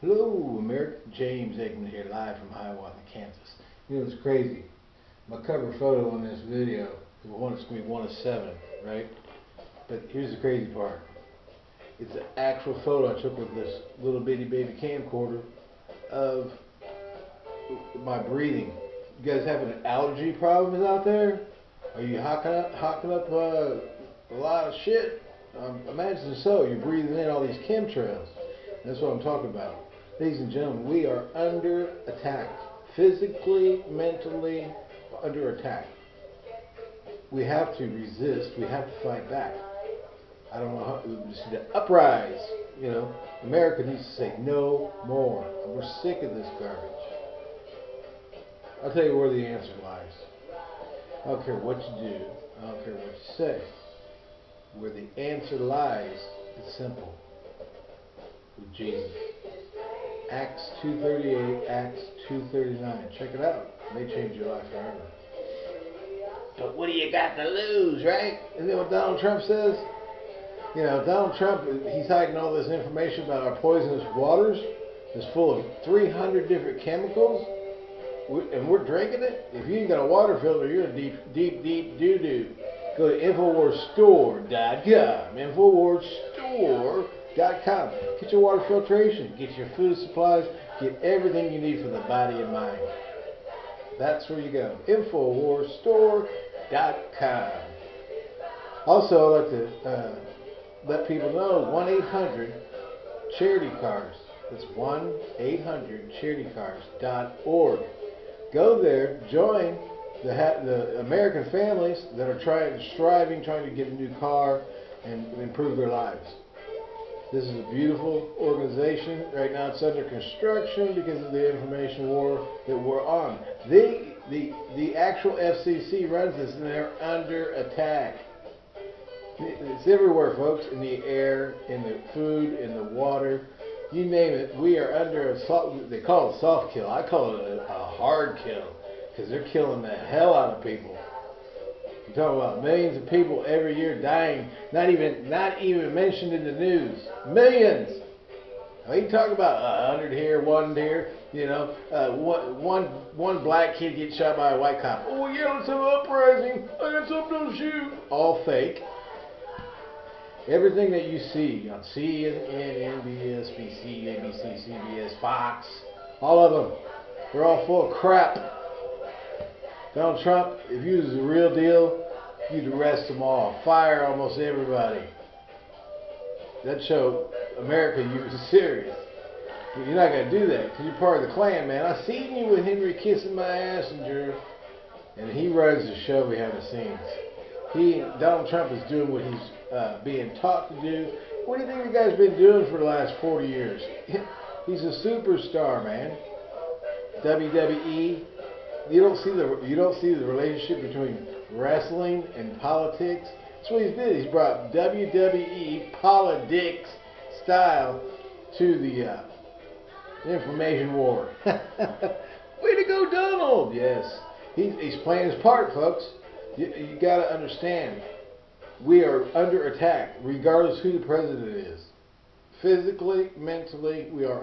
Hello, America. James Eggman here, live from Hiawatha, Kansas. You know, it's crazy. My cover photo on this video is one, it's going to be one of seven, right? But here's the crazy part. It's an actual photo I took with this little bitty baby camcorder of my breathing. You guys having an allergy problems out there? Are you hocking up, hocking up uh, a lot of shit? Um, imagine so. You're breathing in all these chemtrails. That's what I'm talking about. Ladies and gentlemen, we are under attack. Physically, mentally, under attack. We have to resist. We have to fight back. I don't know how, we just need to uprise. You know, America needs to say no more. We're sick of this garbage. I'll tell you where the answer lies. I don't care what you do. I don't care what you say. Where the answer lies is simple. With Jesus. Acts 238, Acts 239. Check it out. May change your life forever. But what do you got to lose, right? Isn't that what Donald Trump says? You know, Donald Trump, he's hiding all this information about our poisonous waters. It's full of 300 different chemicals, and we're drinking it. If you ain't got a water filter, you're a deep, deep, deep doo-doo. Go to InfoWarsStore.com. InfoWarsStore.com. Get your water filtration. Get your food supplies. Get everything you need for the body and mind. That's where you go. InfoWarsStore.com. Also, I'd like to uh, let people know 1 800 Charity Cars. That's 1 800 CharityCars.org. Go there, join the, the American families that are trying, striving, trying to get a new car and improve their lives. This is a beautiful organization. Right now it's under construction because of the information war that we're on. They, the, the actual FCC runs this and they're under attack. It's everywhere, folks, in the air, in the food, in the water, you name it. We are under a soft, they call it soft kill. I call it a, a hard kill because they're killing the hell out of people. You're talking about millions of people every year dying, not even not even mentioned in the news. Millions. Now you talk about a hundred here, one here. You know, uh, one, one, one black kid gets shot by a white cop. Oh yeah, let's have an uprising. I got something to shoot. All fake. Everything that you see on CNN, NBS, BC, ABC, CBS, Fox, all of them, they're all full of crap. Donald Trump, if you was the real deal, you'd arrest them all, fire almost everybody. That show America you was serious. You're not to do that because you're part of the Klan, man. I seen you with Henry kissing my ass and and he runs the show behind the scenes. He, Donald Trump is doing what he's uh, being taught to do. What do you think the guy's been doing for the last 40 years? He's a superstar, man. WWE. You don't see the you don't see the relationship between wrestling and politics. That's what he's did. He's brought WWE politics style to the uh, information war. Way to go, Donald! Yes, he's he's playing his part, folks. You, you got to understand we are under attack, regardless who the president is. Physically, mentally, we are